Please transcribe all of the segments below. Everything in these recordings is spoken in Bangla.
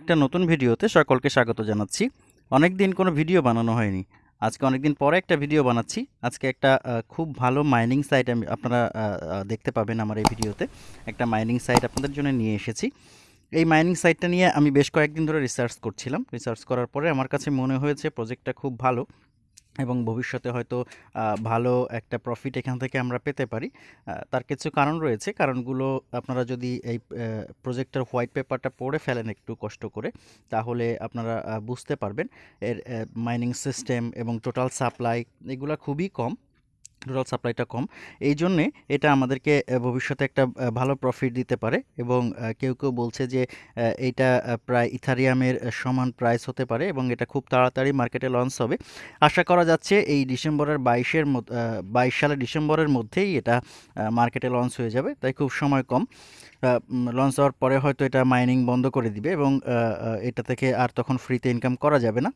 একটা নতুন ভিডিওতে সকলকে স্বাগত জানাচ্ছি। অনেক দিন কোনো ভিডিও বানানো হয়নি। আজকে অনেক দিন পরে একটা ভিডিও বানাচ্ছি। আজকে একটা খুব ভালো মাইনিং সাইট আমি, আপনারা দেখতে পাবেন আমার এই ভিডিওতে। একটা মাইনিং সাইট আপনাদের জন্য নিয়ে এসেছি। এই মাইনিং সাইটটা নিয়ে আমি বেশ কয়েকদিন ধরে রিসার্চ করছিলাম। রিসার্চ করার পরে আমার কাছে মনে হয়েছে প্রজেক্টটা খুব ভালো। এবং ভবিষ্যতে হয়তো ভালো একটা প্রফিট এখান থেকে আমরা পেতে পারি। তার কিছু কারণ রয়েছে। কারণগুলো আপনারা যদি এই প্রজেক্টের হোয়াইট পেপারটা পড়ে ফেলেন একটু কষ্ট করে, তাহলে আপনারা বুঝতে পারবেন। এর মাইনিং সিস্টেম এবং টোটাল সাপ্লাই এগুলো খুবই কম। টোটাল সাপ্লাইটা কম। এই জন্যে এটা আমাদেরকে ভবিষ্যতে একটা ভালো প্রফিট দিতে পারে এবং কেউ কেউ বলছে যে এটা প্রায় ইথারিয়ামের সমান প্রাইস হতে পারে এবং এটা খুব তাড়াতাড়ি মার্কেটে লঞ্চ হবে। আশা করা যাচ্ছে এই ডিসেম্বরের বাইশের বাইশ সালের ডিসেম্বরের মধ্যেই এটা মার্কেটে লঞ্চ হয়ে যাবে। তাই খুব সময় কম। লঞ্চ হওয়ার পরে হয়তো এটা মাইনিং বন্ধ করে দিবে এবং এটা থেকে আর তখন ফ্রিতে ইনকাম করা যাবে না।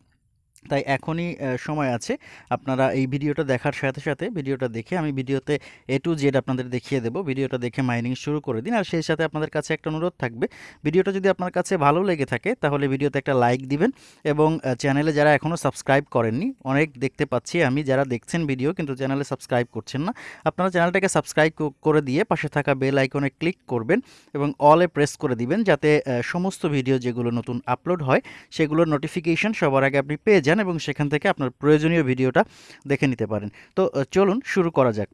তাই এখনই সময় আছে। আপনারা এই ভিডিওটা দেখার সাথে সাথে ভিডিওটা দেখে আমি ভিডিওতে এ টু জেড আপনাদের দেখিয়ে দেবো। ভিডিওটা দেখে মাইনিং শুরু করে দিন। আর সেই সাথে আপনাদের কাছে একটা অনুরোধ থাকবে। ভিডিওটা যদি আপনার কাছে ভালো লেগে থাকে, তাহলে ভিডিওতে একটা লাইক দিবেন এবং চ্যানেলে যারা এখনও সাবস্ক্রাইব করেননি, অনেক দেখতে পাচ্ছি আমি যারা দেখছেন ভিডিও কিন্তু চ্যানেলে সাবস্ক্রাইব করছেন না, আপনারা চ্যানেলটাকে সাবস্ক্রাইব করে দিয়ে পাশে থাকা বেল আইকনে ক্লিক করবেন এবং অলে প্রেস করে দিবেন যাতে সমস্ত ভিডিও যেগুলো নতুন আপলোড হয়, সেগুলোর নোটিফিকেশন সবার আগে আপনি পেয়ে যান। এবং সেখান থেকে আপনার প্রয়োজনীয় ভিডিওটা দেখে নিতে পারেন। তো চলুন শুরু করা যাক।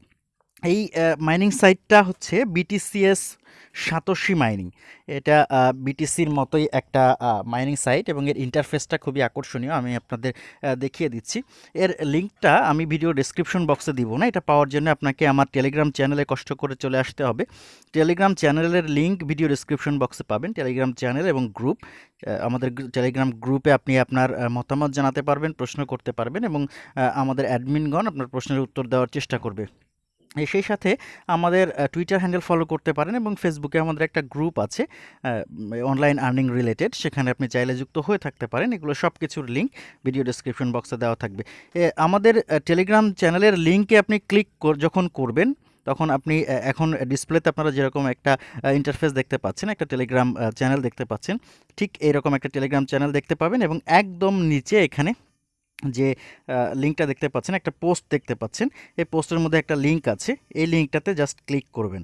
এই মাইনিং সাইটটা হচ্ছে বিটিসিএস সাতোশি মাইনিং এটা বিটিসির মতোই একটা মাইনিং সাইট এবং এর ইন্টারফেসটা খুবই আকর্ষণীয়। আমি আপনাদের দেখিয়ে দিচ্ছি। এর লিঙ্কটা আমি ভিডিও ডেসক্রিপশন বক্সে দিব না। এটা পাওয়ার জন্য আপনাকে আমার টেলিগ্রাম চ্যানেলে কষ্ট করে চলে আসতে হবে। টেলিগ্রাম চ্যানেলের লিঙ্ক ভিডিও ডেসক্রিপশন বক্সে পাবেন। টেলিগ্রাম চ্যানেল এবং গ্রুপ আমাদের টেলিগ্রাম গ্রুপে আপনি আপনার মতামত জানাতে পারবেন, প্রশ্ন করতে পারবেন এবং আমাদের অ্যাডমিনগণ আপনার প্রশ্নের উত্তর দেওয়ার চেষ্টা করবে। সেই সাথে আমাদের টুইটার হ্যান্ডেল ফলো করতে পারেন এবং ফেসবুকে আমাদের একটা গ্রুপ আছে অনলাইন আর্নিং রিলেটেড সেখানে আপনি চাইলে যুক্ত হয়ে থাকতে পারেন। এগুলো সব কিছুর লিঙ্ক ভিডিও ডেসক্রিপশন বক্সে দেওয়া থাকবে। আমাদের টেলিগ্রাম চ্যানেলের লিঙ্কে আপনি ক্লিক যখন করবেন, তখন আপনি এখন ডিসপ্লেতে আপনারা যেরকম একটা ইন্টারফেস দেখতে পাচ্ছেন, একটা টেলিগ্রাম চ্যানেল দেখতে পাচ্ছেন, ঠিক এরকম একটা টেলিগ্রাম চ্যানেল দেখতে পাবেন এবং একদম নিচে এখানে যে লিঙ্কটা দেখতে পাচ্ছেন, একটা পোস্ট দেখতে পাচ্ছেন, এই পোস্টের মধ্যে একটা লিঙ্ক আছে, এই লিঙ্কটাতে জাস্ট ক্লিক করবেন।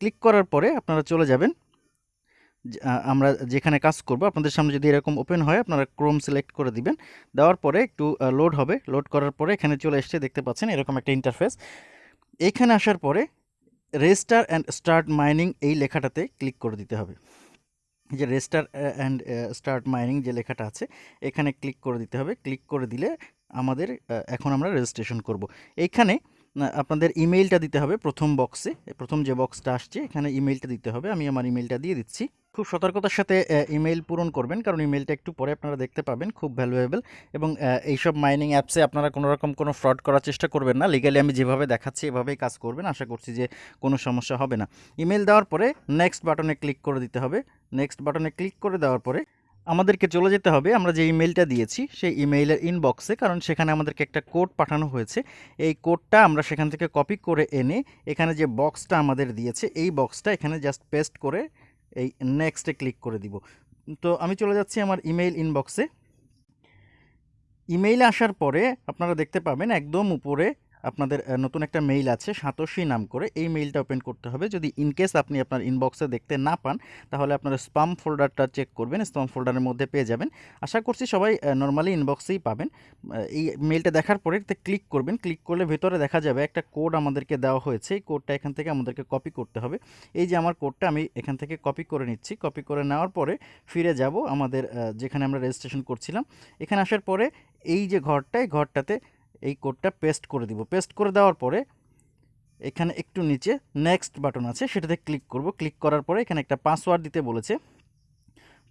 ক্লিক করার পরে আপনারা চলে যাবেন আমরা যেখানে কাজ করব, আপনাদের সামনে যদি এরকম ওপেন হয়, আপনারা ক্রোম সিলেক্ট করে দিবেন, দেওয়ার পরে একটু লোড হবে লোড করার পরে এখানে চলে এসে দেখতে পাচ্ছেন এরকম একটা ইন্টারফেস এইখানে আসার পরে রেজিস্টার অ্যান্ড স্টার্ট মাইনিং এই লেখাটাতে ক্লিক করে দিতে হবে। যে রেজিস্টার অ্যান্ড স্টার্ট মাইনিং যে লেখাটা আছে, এখানে ক্লিক করে দিতে হবে। ক্লিক করে দিলে আমাদের এখন আমরা রেজিস্ট্রেশন করব। এইখানে আপনাদের ইমেইলটা দিতে হবে প্রথম বক্সে প্রথম যে বক্সটা আসছে, এখানে ইমেইলটা দিতে হবে। আমি আমার ইমেইলটা দিয়ে দিচ্ছি। খুব সতর্কতার সাথে ইমেইল পূরণ করবেন। কারণ ইমেইলটা একটু পরে আপনারা দেখতে পাবেন, খুব ভ্যালুয়েবল এবং এইসব মাইনিং অ্যাপসে আপনারা কোনো রকম কোনো ফ্রড করার চেষ্টা করবেন না। লিগালি আমি যেভাবে দেখাচ্ছি, এভাবেই কাজ করবেন। আশা করছি যে কোনো সমস্যা হবে না। ইমেল দেওয়ার পরে নেক্সট বাটনে ক্লিক করে দিতে হবে। নেক্সট বাটনে ক্লিক করে দেওয়ার পরে আমাদেরকে চলে যেতে হবে। আমরা যে ইমেলটা দিয়েছি, সেই ইমেইলের ইনবক্সে কারণ সেখানে আমাদেরকে একটা কোড পাঠানো হয়েছে। এই কোডটা আমরা সেখান থেকে কপি করে এনে, এখানে যে বক্সটা আমাদের দিয়েছে, এই বক্সটা এখানে জাস্ট পেস্ট করে এই নেক্সটে ক্লিক করে দিব। তো আমি চলে যাচ্ছি আমার ইমেইল ইনবক্সে ইমেইলে আসার পরে আপনারা দেখতে পাবেন একদম উপরে আপনাদের নতুন একটা মেইল আছে, সাতোশি নাম করে। এই মেইলটা ওপেন করতে হবে। যদি ইনকেস আপনি আপনার ইনবক্সে দেখতে না পান, তাহলে আপনার স্পাম ফোল্ডারটা চেক করবেন স্পাম ফোল্ডারের মধ্যে পেয়ে যাবেন। আশা করছি সবাই নর্মালি ইনবক্সেই পাবেন। এই মেইলটা দেখার পরে ক্লিক করবেন। ক্লিক করলে ভেতরে দেখা যাবে একটা কোড আমাদেরকে দেওয়া হয়েছে। এই কোডটা এখান থেকে আমাদেরকে কপি করতে হবে। এই যে আমার কোডটা আমি এখান থেকে কপি করে নিচ্ছি। কপি করে নেওয়ার পরে ফিরে যাব আমাদের যেখানে আমরা রেজিস্ট্রেশন করছিলাম। এখানে আসার পরে এই যে ঘরটা, এই ঘরটাতে এই কোডটা পেস্ট করে দিব। পেস্ট করে দেওয়ার পরে এখানে একটু নিচে নেক্সট বাটন আছে, সেটাতে ক্লিক করব। ক্লিক করার পরে এখানে একটা পাসওয়ার্ড দিতে বলেছে।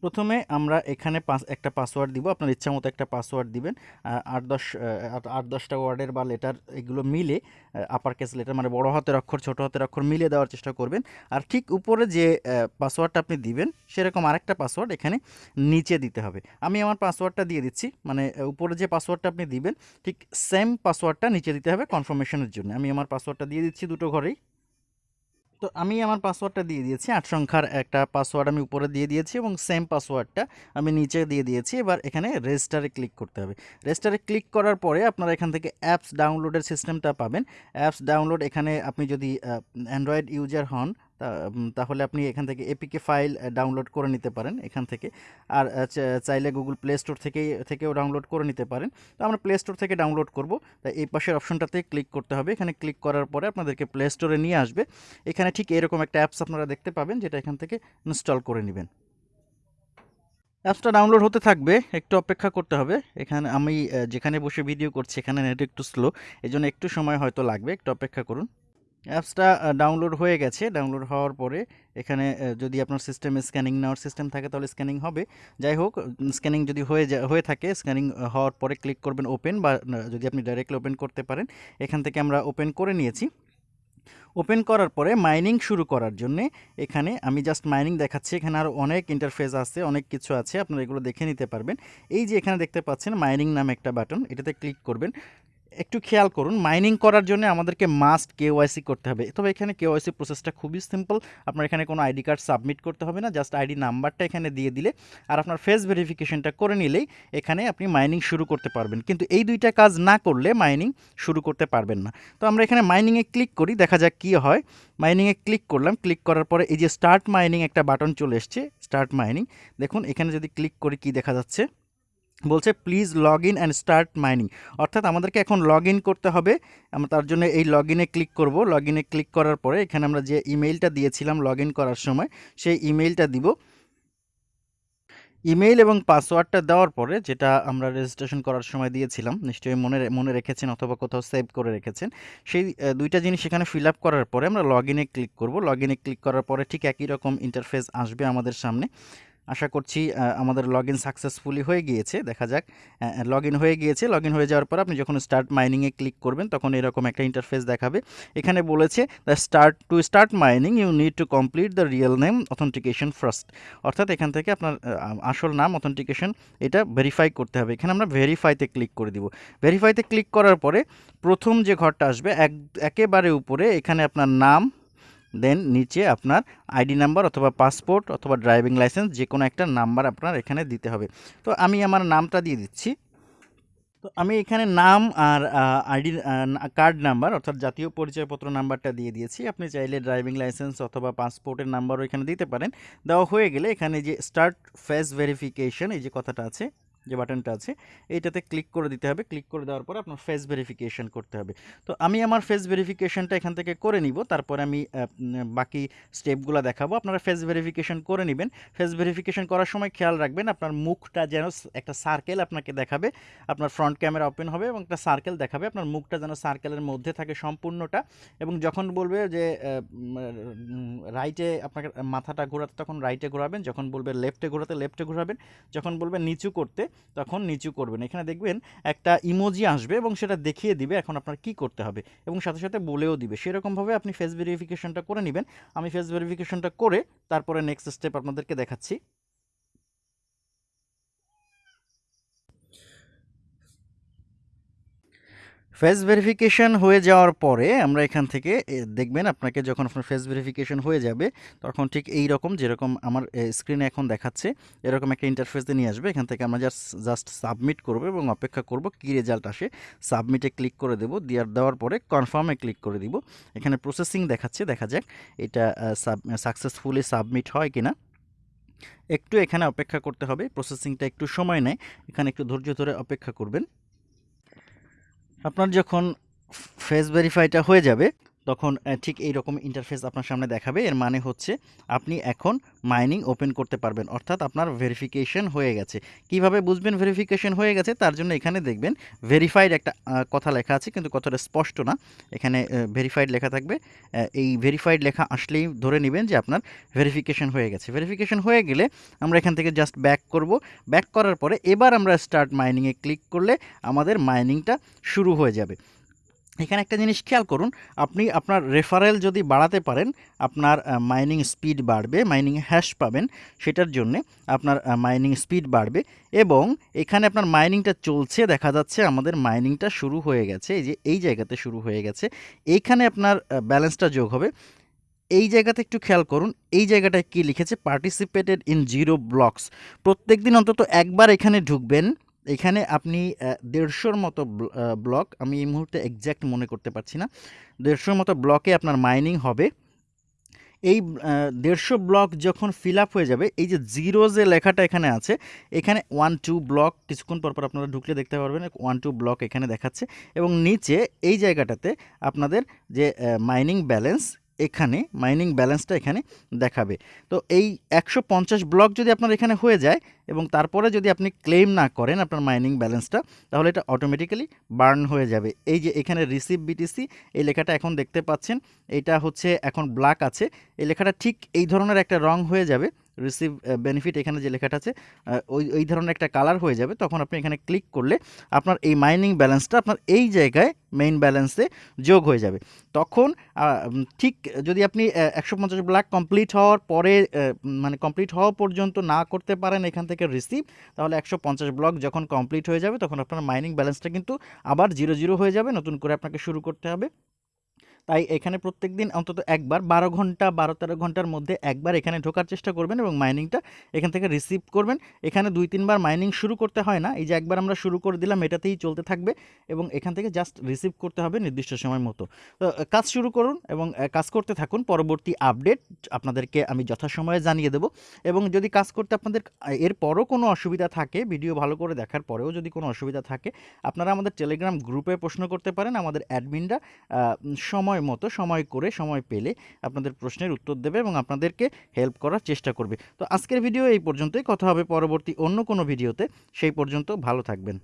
প্রথমে আমরা এখানে পাস, একটা পাসওয়ার্ড দিব। আপনার ইচ্ছা মতো একটা পাসওয়ার্ড দিবেন। আট দশ আট- দশটা ওয়ার্ডের বা লেটার এগুলো মিলে আপার কেস লেটার মানে বড় হাতের অক্ষর, ছোট হাতের অক্ষর মিলে দেওয়ার চেষ্টা করবেন। আর ঠিক উপরে যে পাসওয়ার্ডটা আপনি দিবেন, সেরকম আরেকটা পাসওয়ার্ড এখানে নিচে দিতে হবে। আমি আমার পাসওয়ার্ডটা দিয়ে দিচ্ছি। মানে উপরে যে পাসওয়ার্ডটা আপনি দিবেন, ঠিক সেম পাসওয়ার্ডটা নিচে দিতে হবে কনফার্মেশনের জন্য। আমি আমার পাসওয়ার্ডটা দিয়ে দিচ্ছি দুটো ঘরেই। তো আমি আমার পাসওয়ার্ডটা দিয়ে দিয়েছি। আট সংখ্যার একটা পাসওয়ার্ড আমি উপরে দিয়ে দিয়েছি এবং সেম পাসওয়ার্ডটা আমি নিচে দিয়ে দিয়েছি। এবার এখানে রেজিস্টারে ক্লিক করতে হবে। রেজিস্টারে ক্লিক করার পরে আপনারা এখান থেকে অ্যাপস ডাউনলোডের সিস্টেমটা পাবেন। অ্যাপস ডাউনলোড এখানে আপনি যদি অ্যান্ড্রয়েড ইউজার হন তাহলে আপনি এখান থেকে এপিকে ফাইল ডাউনলোড করে নিতে পারেন এখান থেকে। আর চাইলে গুগল প্লে স্টোর থেকে থেকেও ডাউনলোড করে নিতে পারেন। তো আমরা প্লে স্টোর থেকে ডাউনলোড করব। তাই এই পাশের অপশনটাতে ক্লিক করতে হবে। এখানে ক্লিক করার পরে আপনাদেরকে প্লে স্টোরে নিয়ে আসবে। এখানে ঠিক এরকম একটা অ্যাপস আপনারা দেখতে পাবেন, যেটা এখান থেকে ইনস্টল করে নেবেন। অ্যাপসটা ডাউনলোড হতে থাকবে। একটু অপেক্ষা করতে হবে। এখানে আমি যেখানে বসে ভিডিও করছি, এখানে নেট একটু স্লো এই একটু সময় হয়তো লাগবে। একটু অপেক্ষা করুন। অ্যাপসটা ডাউনলোড হয়ে গেছে। ডাউনলোড হওয়ার পরে এখানে যদি আপনার সিস্টেমে স্ক্যানিং নেওয়ার সিস্টেম থাকে, তাহলে স্ক্যানিং হবে। যাই হোক স্ক্যানিং যদি হয়ে যা, হয়ে থাকে, স্ক্যানিং হওয়ার পরে ক্লিক করবেন ওপেন বা যদি আপনি ডাইরেক্টলি ওপেন করতে পারেন, এখান থেকে আমরা ওপেন করে নিয়েছি। ওপেন করার পরে মাইনিং শুরু করার জন্য এখানে আমি জাস্ট মাইনিং দেখাচ্ছি। এখানে আরও অনেক ইন্টারফেস আছে, অনেক কিছু আছে, আপনারা এগুলো দেখে নিতে পারবেন। এই যে এখানে দেখতে পাচ্ছেন মাইনিং নামে একটা বাটন এটাতে ক্লিক করবেন। একটু খেয়াল করুন মাইনিং করার জন্য আমাদেরকে মাস্ট কেওয়াইসি করতে হবে। তবে এখানে কেওয়াইসি প্রসেসটা খুবই সিম্পল আপনার এখানে কোনো আইডি কার্ড সাবমিট করতে হবে না জাস্ট আইডি নাম্বারটা এখানে দিয়ে দিলে আর আপনার ফেস ভেরিফিকেশনটা করে নিলেই এখানে আপনি মাইনিং শুরু করতে পারবেন। কিন্তু এই দুইটা কাজ না করলে মাইনিং শুরু করতে পারবেন না। তো আমরা এখানে মাইনিংয়ে ক্লিক করি, দেখা যাক কী হয়। মাইনিংয়ে ক্লিক করলাম ক্লিক করার পরে এই যে স্টার্ট মাইনিং একটা বাটন চলে এসছে স্টার্ট মাইনিং দেখুন, এখানে যদি ক্লিক করি কি দেখা যাচ্ছে? বলছে please log in and start mining অর্থাৎ আমাদেরকে এখন লগ ইন করতে হবে। আমরা তার জন্য এই লগ ইনে ক্লিক করব। লগ ইনে ক্লিক করার পরে এখানে আমরা যে ইমেইলটা দিয়েছিলাম লগ ইন করার সময়, সেই ইমেইলটা দিব। ইমেইল এবং পাসওয়ার্ডটা দেওয়ার পরে যেটা আমরা রেজিস্ট্রেশন করার সময় দিয়েছিলাম, নিশ্চয়ই মনে মনে রেখেছেন অথবা কোথাও সেভ করে রেখেছেন, সেই দুইটা জিনিস এখানে ফিল আপ করার পরে আমরা লগ ইনে ক্লিক করব। লগ ইনে ক্লিক করার পরে ঠিক একই রকম ইন্টারফেস আসবে আমাদের সামনে। আশা করছি আমাদের লগ ইন সাকসেসফুলি হয়ে গিয়েছে। দেখা যাক লগ ইন হয়ে গিয়েছে। লগ ইন হয়ে যাওয়ার পর আপনি যখন স্টার্ট মাইনিংয়ে ক্লিক করবেন, তখন এরকম একটা ইন্টারফেস দেখাবে। এখানে বলেছে the start to start mining you need to complete the real name authentication first অর্থাৎ এখান থেকে আপনার আসল নাম অথেন্টিকেশন এটা ভেরিফাই করতে হবে। এখানে আমরা ভেরিফাইতে ক্লিক করে দিব। ভেরিফাইতে ক্লিক করার পরে প্রথম যে ঘরটা আসবে, এক, একেবারে উপরে, এখানে আপনার নাম দেন নিচে আপনার আইডি নাম্বার অথবা পাসপোর্ট অথবা ড্রাইভিং লাইসেন্স যে কোনো একটা নাম্বার আপনার এখানে দিতে হবে। তো আমি আমার নামটা দিয়ে দিচ্ছি। তো আমি এখানে নাম আর আইডি কার্ড নাম্বার অর্থাৎ জাতীয় পরিচয়পত্র নাম্বারটা দিয়ে দিয়েছি। আপনি চাইলে ড্রাইভিং লাইসেন্স অথবা পাসপোর্টের নাম্বারও এখানে দিতে পারেন। দেওয়া হয়ে গেলে এখানে যে স্টার্ট ফেস ভেরিফিকেশন এই যে কথাটা আছে যে বাটনটা আছে, এইটাতে ক্লিক করে দিতে হবে। ক্লিক করে দেওয়ার পরে আপনার ফেস ভেরিফিকেশান করতে হবে। তো আমি আমার ফেস ভেরিফিকেশানটা এখান থেকে করে নিব। তারপরে আমি বাকি স্টেপগুলো দেখাবো। আপনারা ফেস ভেরিফিকেশন করে নেবেন। ফেস ভেরিফিকেশান করার সময় খেয়াল রাখবেন, আপনার মুখটা যেন একটা সার্কেল আপনাকে দেখাবে। আপনার ফ্রন্ট ক্যামেরা ওপেন হবে এবং একটা সার্কেল দেখাবে। আপনার মুখটা যেন সার্কেলের মধ্যে থাকে সম্পূর্ণটা এবং যখন বলবে যে রাইটে আপনাকে মাথাটা ঘোরাতে, তখন রাইটে ঘোরাবেন। যখন বলবে লেফটে ঘোরাতে লেফটে ঘোরাবেন। যখন বলবে নিচু করতে তখন নিচু করবেন। এখানে দেখবেন একটা ইমোজি আসবে এবং সেটা দেখিয়ে দিবে এখন আপনার কি করতে হবে এবং সাথে সাথে বলেও দিবে। সেরকমভাবে আপনি ফেস ভেরিফিকেশনটা করে নেবেন। আমি ফেস ভেরিফিকেশনটা করে তারপরে নেক্সট স্টেপ আপনাদেরকে দেখাচ্ছি। ফেস ভেরিফিকেশন হয়ে যাওয়ার পরে আমরা এখান থেকে দেখবেন আপনাকে যখন আপনার ফেস ভেরিফিকেশন হয়ে যাবে, তখন ঠিক এই রকম যেরকম আমার স্ক্রিনে এখন দেখাচ্ছে, এরকম একটা ইন্টারফেসে নিয়ে আসবে। এখান থেকে আমরা জাস্ট জাস্ট সাবমিট করব এবং অপেক্ষা করব কী রেজাল্ট আসে। সাবমিটে ক্লিক করে দেবো, দেওয়ার দেওয়ার পরে কনফার্মে ক্লিক করে দিব। এখানে প্রসেসিং দেখাচ্ছে, দেখা যাক এটা সাকসেসফুলি সাবমিট হয় কিনা। একটু এখানে অপেক্ষা করতে হবে প্রসেসিংটা একটু সময় নেয়, এখানে একটু ধৈর্য ধরে অপেক্ষা করবেন। আপনার যখন ফেস ভেরিফাইটা হয়ে যাবে তখন ঠিক এই রকম ইন্টারফেস আপনার সামনে দেখাবে। এর মানে হচ্ছে আপনি এখন মাইনিং ওপেন করতে পারবেন। অর্থাৎ আপনার ভেরিফিকেশন হয়ে গেছে। কীভাবে বুঝবেন ভেরিফিকেশন হয়ে গেছে? তার জন্য এখানে দেখবেন ভেরিফাইড একটা কথা লেখা আছে, কিন্তু কথাটা স্পষ্ট না। এখানে ভেরিফাইড লেখা থাকবে। এই ভেরিফাইড লেখা আসলেই ধরে নেবেন যে আপনার ভেরিফিকেশন হয়ে গেছে। ভেরিফিকেশন হয়ে গেলে আমরা এখান থেকে জাস্ট ব্যাক করব। ব্যাক করার পরে এবার আমরা স্টার্ট মাইনিংয়ে ক্লিক করলে আমাদের মাইনিংটা শুরু হয়ে যাবে। এখানে একটা জিনিস খেয়াল করুন, আপনি আপনার রেফারেল যদি বাড়াতে পারেন, আপনার মাইনিং স্পিড বাড়বে মাইনিং হ্যাশ পাবেন, সেটার জন্যে আপনার মাইনিং স্পিড বাড়বে এবং এখানে আপনার মাইনিংটা চলছে, দেখা যাচ্ছে আমাদের মাইনিংটা শুরু হয়ে গেছে, এই যে এই জায়গাতে শুরু হয়ে গেছে, এইখানে আপনার ব্যালেন্সটা যোগ হবে। এই জায়গাতে একটু খেয়াল করুন, এই জায়গাটায় কি লিখেছে? পার্টিসিপেটেড ইন জিরো ব্লকস প্রত্যেক দিন অন্তত একবার এখানে ঢুকবেন এখানে আপনি দেড়শোর মতো ব্লক, আমি এই মুহূর্তে এক্স্যাক্ট মনে করতে পারছি না। দেড়শোর মতো ব্লকে আপনার মাইনিং হবে। এই দেড়শো ব্লক যখন ফিল আপ হয়ে যাবে, এই যে জিরো যে লেখাটা এখানে আছে, এখানে ওয়ান টু ব্লক, কিছুক্ষণ পর পর আপনারা ঢুকলে দেখতে পারবেন ওয়ান টু ব্লক এখানে দেখাচ্ছে। এবং নিচে এই জায়গাটাতে আপনাদের যে মাইনিং ব্যালেন্স এখানে মাইনিং ব্যালেন্সটা এখানে দেখাবে। তো এই একশো পঞ্চাশ ব্লক যদি আপনার এখানে হয়ে যায় এবং তারপরে যদি আপনি ক্লেম না করেন আপনার মাইনিং ব্যালেন্সটা তাহলে এটা অটোমেটিক্যালি বার্ন হয়ে যাবে। এই যে এখানে রিসিভ বিটিসি এই লেখাটা এখন দেখতে পাচ্ছেন। এটা হচ্ছে, এখন ব্ল্যাক আছে। এই লেখাটা ঠিক এই ধরনের একটা রং হয়ে যাবে। রিসিভ বেনিফিট এখানে যে লেখাটা আছে ওই ওই ধরনের একটা কালার হয়ে যাবে, তখন আপনি এখানে ক্লিক করলে আপনার এই মাইনিং ব্যালেন্সটা আপনার এই জায়গায় মেইন ব্যালেন্সে যোগ হয়ে যাবে। তখন ঠিক যদি আপনি একশো পঞ্চাশ ব্ল্যাক কমপ্লিট হওয়ার পরে মানে কমপ্লিট হওয়া পর্যন্ত না করতে পারেন এখান থেকে রিসিভ তাহলে একশো পঞ্চাশ ব্লক যখন কমপ্লিট হয়ে যাবে, তখন আপনার মাইনিং ব্যালেন্সটা কিন্তু আবার জিরো জিরো হয়ে যাবে, নতুন করে আপনাকে শুরু করতে হবে। তাই এখানে প্রত্যেক দিন অন্তত একবার বারো ঘণ্টা, বারো তেরো ঘণ্টার মধ্যে একবার এখানে ঢোকার চেষ্টা করবেন এবং মাইনিংটা এখান থেকে রিসিভ করবেন। এখানে দুই, তিনবার মাইনিং শুরু করতে হয় না। এই যে একবার আমরা শুরু করে দিলাম, এটাতেই চলতে থাকবে এবং এখান থেকে জাস্ট রিসিভ করতে হবে নির্দিষ্ট সময় মতো। তো কাজ শুরু করুন এবং কাজ করতে থাকুন। পরবর্তী আপডেট আপনাদেরকে আমি যথাসময়ে জানিয়ে দেবো। এবং যদি কাজ করতে আপনাদের এরপরও কোনো অসুবিধা থাকে ভিডিও ভালো করে দেখার পরেও যদি কোনো অসুবিধা থাকে, আপনারা আমাদের টেলিগ্রাম গ্রুপে প্রশ্ন করতে পারেন। আমাদের অ্যাডমিনরা সময় সময় মতো, সময় করে সময় পেলে আপনাদের প্রশ্নের উত্তর দেবে এবং আপনাদেরকে হেল্প করার চেষ্টা করবে। তো আজকের ভিডিও এই পর্যন্তই। কথা হবে পরবর্তী অন্য কোনো ভিডিওতে সেই পর্যন্ত ভালো থাকবেন।